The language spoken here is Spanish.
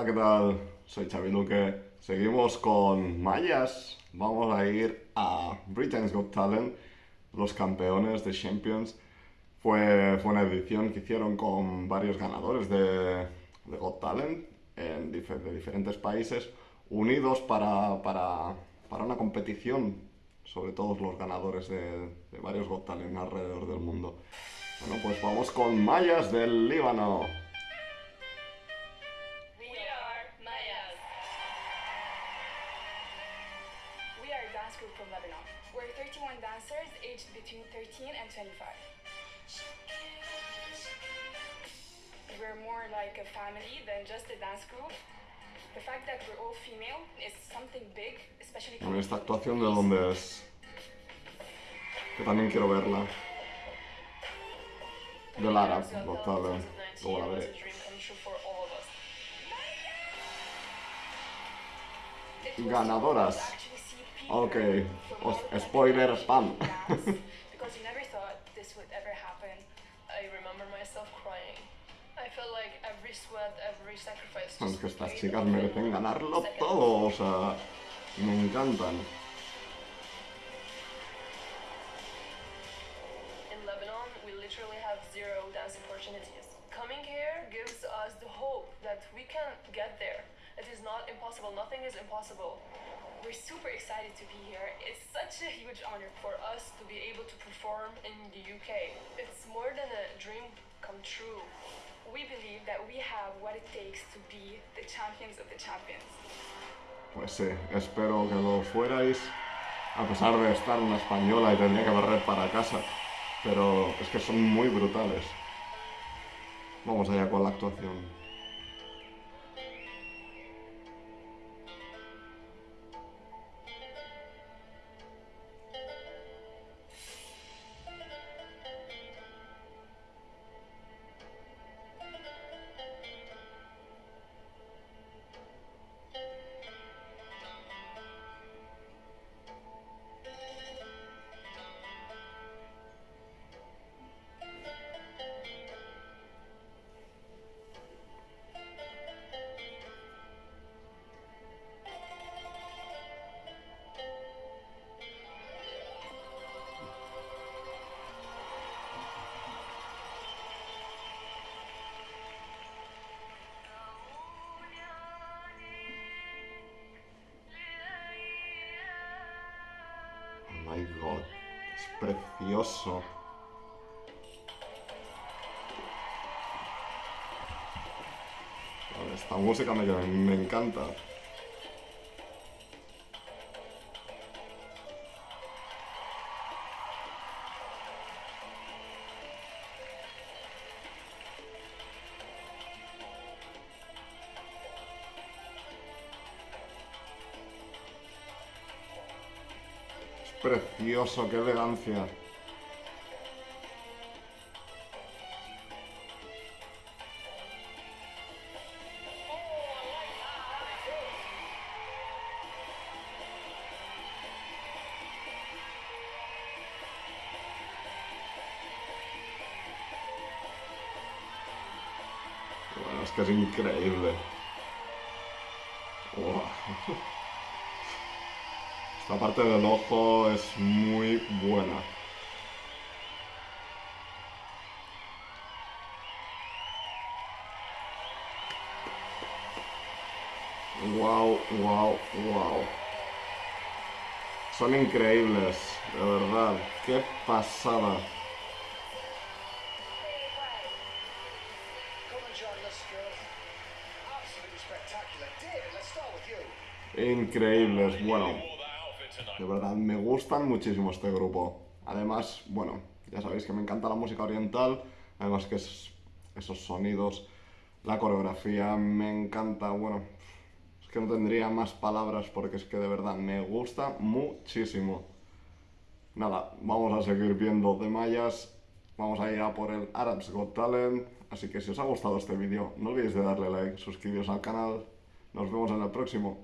Hola, ¿qué tal? Soy Xavi Luque. Seguimos con Mayas. Vamos a ir a Britain's Got Talent, los campeones de Champions. Fue, fue una edición que hicieron con varios ganadores de, de Got Talent en de diferentes países, unidos para, para, para una competición sobre todos los ganadores de, de varios Got Talent alrededor del mundo. Bueno, pues vamos con Mayas del Líbano. Group from Lebanon. We're 31 dancers aged between 13 and 25. We're more like a family than just a dance group. The fact that we're all female is something big, especially coming esta actuación de dónde es. Que también quiero verla. Del Arab, Got Talent. Luego la veré. Ganadoras. Ok. Os- oh, spoiler spam. because you never thought this would ever happen. I remember myself crying. I felt like every sweat, every sacrifice. Es que estas chicas merecen ganarlo todo, o sea, me encantan. In Lebanon, we literally have zero dance opportunities. Coming here gives us the hope that we can get there. It is not impossible. Nothing is impossible. We're super excited to be here. It's such a huge honor. For us to be able to perform in the UK, it's more than a dream come true. We believe that we have what it takes to be the champions of the champions. Pues sí, espero que lo fuerais, a pesar de estar una española y tendría que barrer para casa. Pero es que son muy brutales. Vamos allá con la actuación. My god, es precioso. Esta música me, me encanta. Precioso, qué elegancia. Bueno, es increíble. Wow. Esta parte del ojo es muy buena. Wow, wow, wow. Son increíbles, de verdad. Qué pasada. Increíbles, bueno. De verdad, me gustan muchísimo este grupo. Además, bueno, ya sabéis que me encanta la música oriental. Además que es- esos sonidos, la coreografía, me encanta. Bueno, es que no tendría más palabras porque es que de verdad me gusta muchísimo. Nada, vamos a seguir viendo de mayas. Vamos a ir a por el Arabs Got Talent. Así que si os ha gustado este vídeo, no olvidéis de darle like, suscribiros al canal. Nos vemos en el próximo.